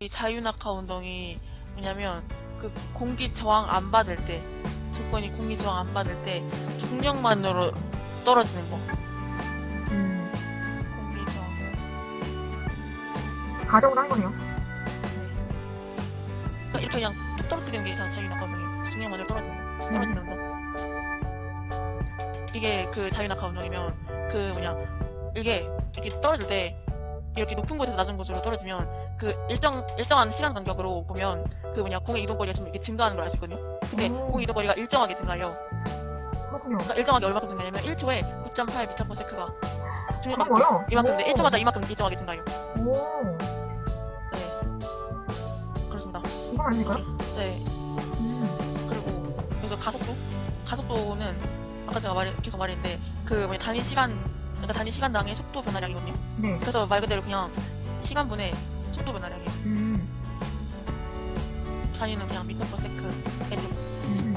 이 자유낙하 운동이 뭐냐면 그 공기 저항 안 받을 때 조건이 공기 저항 안 받을 때 중력만으로 떨어지는 거. 음, 공기 저항. 가정을 한 거네요. 그러니까 이렇게 그냥 툭 떨어뜨리는 게다 자유낙하 운동이에요. 중력만으로 떨어지는 거. 떨어지는 운동. 이게 그 자유낙하 운동이면 그 뭐냐 이게 이렇게 떨어질 때 이렇게 높은 곳에서 낮은 곳으로 떨어지면 그 일정 일정한 시간 간격으로 보면 그 뭐냐 공의 이동 거리가 좀 이렇게 증가하는 걸 알 수 있거든요. 근데 오. 공의 이동 거리가 일정하게 증가해요. 그렇군요. 그러니까 일정하게 얼마큼 증가냐면 1초에 9.8m/s가 중력만큼 그런 거요? 이만큼인데 오. 1초마다 이만큼 일정하게 증가해요. 오, 네. 그렇습니다. 이건 아닐까요? 네. 음, 그리고 여기서 가속도? 가속도는 아까 제가 말 계속 말했는데 그 뭐냐 단위 시간 그러니까 단위 시간당의 속도 변화량이거든요. 네. 그래서 말 그대로 그냥 변화량이에 단위는 그냥 미터 퍼 세크 해주고 음,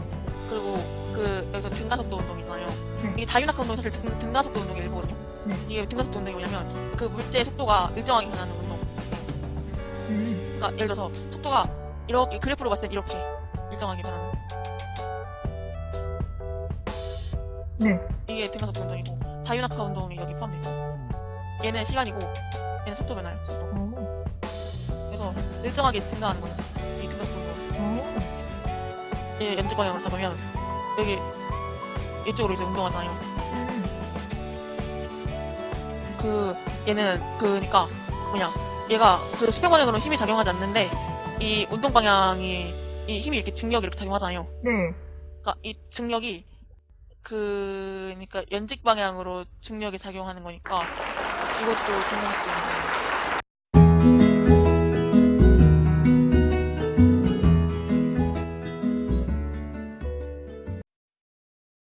그리고 그 여기서 등가속도 운동이잖아요. 네. 이게 자유낙하 운동이 사실 등, 등가속도 운동의 일부거든요. 네. 이게 등가속도 운동이 뭐냐면 그 물체의 속도가 일정하게 변하는 운동. 음, 그러니까 예를 들어서 속도가 이렇게 그래프로 봤을 때 이렇게 일정하게 변하는 네. 이게 등가속도 운동이고 자유낙하 운동이 여기 포함돼 있어요. 얘는 시간이고 얘는 속도 변화예요. 속도. 오, 그래서 일정하게 증가하는 거예요. 이 연직 방향으로 잡으면 여기 이쪽으로 이제 운동하잖아요. 음, 그 얘는 그니까 뭐냐 얘가 그 수평 방향으로 힘이 작용하지 않는데 이 운동 방향이 이 힘이 이렇게 중력이 이렇게 작용하잖아요. 네. 그러니까 이 중력이 그 그러니까 연직 방향으로 중력이 작용하는 거니까 이것도 등가속도 운동이에요.